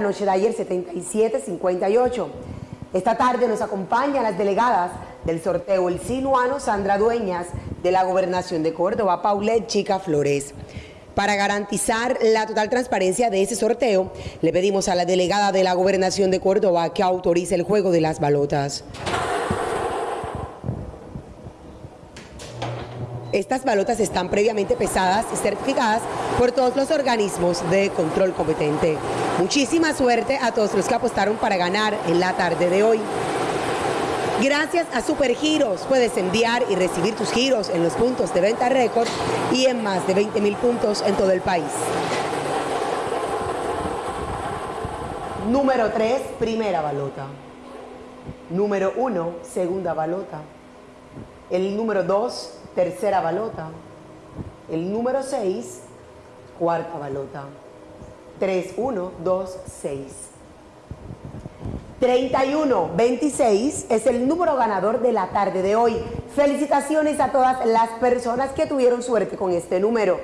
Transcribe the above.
noche de ayer 77-58. Esta tarde nos acompañan las delegadas del sorteo El Sinuano, Sandra Dueñas, de la Gobernación de Córdoba, Paulette Chica Flores. Para garantizar la total transparencia de ese sorteo, le pedimos a la delegada de la Gobernación de Córdoba que autorice el juego de las balotas. Estas balotas están previamente pesadas y certificadas por todos los organismos de control competente. Muchísima suerte a todos los que apostaron para ganar en la tarde de hoy. Gracias a Supergiros puedes enviar y recibir tus giros en los puntos de venta récord y en más de 20 mil puntos en todo el país. Número 3, primera balota. Número 1, segunda balota. El número 2, tercera balota. El número 6, cuarta balota. 3, 1, 2, 6. 31, 26 es el número ganador de la tarde de hoy. Felicitaciones a todas las personas que tuvieron suerte con este número.